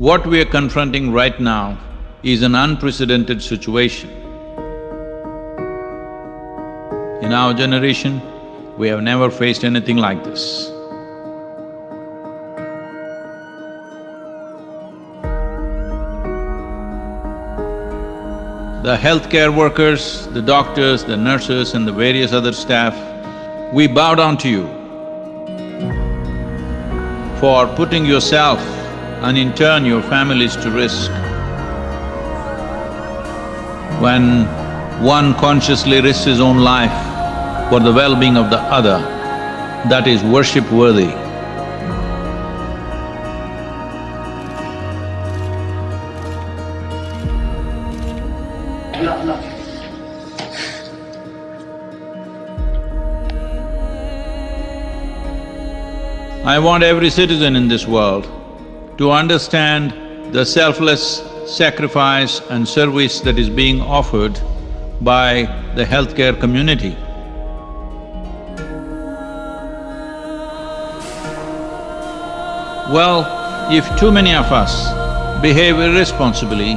What we are confronting right now is an unprecedented situation. In our generation, we have never faced anything like this. The healthcare workers, the doctors, the nurses and the various other staff, we bow down to you for putting yourself and in turn your families to risk. When one consciously risks his own life for the well-being of the other, that is worship-worthy. I want every citizen in this world to understand the selfless sacrifice and service that is being offered by the healthcare community. Well, if too many of us behave irresponsibly,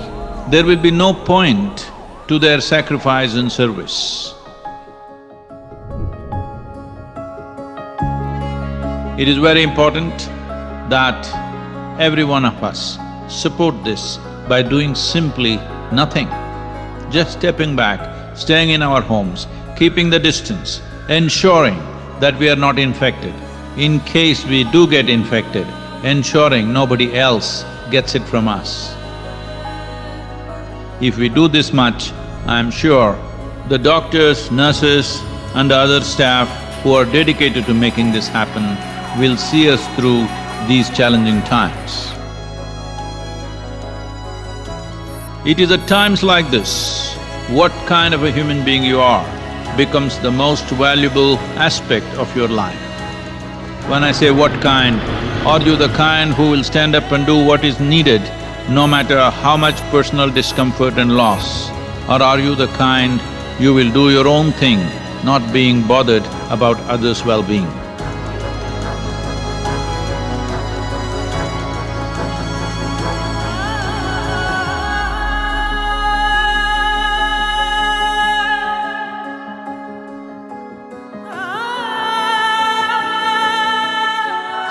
there will be no point to their sacrifice and service. It is very important that every one of us support this by doing simply nothing. Just stepping back, staying in our homes, keeping the distance, ensuring that we are not infected. In case we do get infected, ensuring nobody else gets it from us. If we do this much, I'm sure the doctors, nurses and the other staff who are dedicated to making this happen will see us through these challenging times. It is at times like this, what kind of a human being you are becomes the most valuable aspect of your life. When I say what kind, are you the kind who will stand up and do what is needed no matter how much personal discomfort and loss? Or are you the kind you will do your own thing, not being bothered about others' well-being?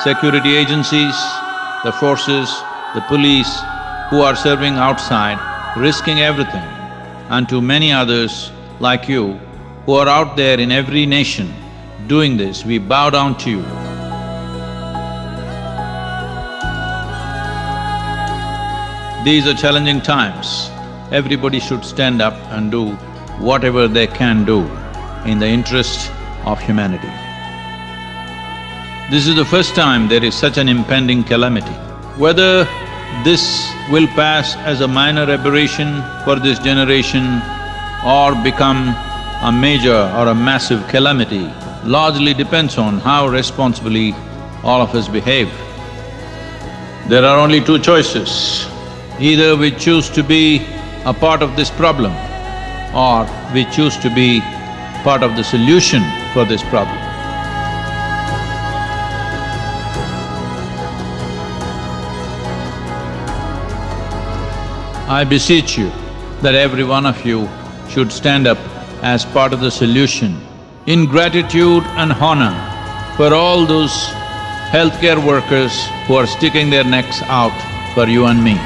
Security agencies, the forces, the police who are serving outside, risking everything, and to many others like you who are out there in every nation doing this, we bow down to you. These are challenging times. Everybody should stand up and do whatever they can do in the interest of humanity. This is the first time there is such an impending calamity. Whether this will pass as a minor aberration for this generation or become a major or a massive calamity largely depends on how responsibly all of us behave. There are only two choices. Either we choose to be a part of this problem or we choose to be part of the solution for this problem. I beseech you that every one of you should stand up as part of the solution in gratitude and honor for all those healthcare workers who are sticking their necks out for you and me.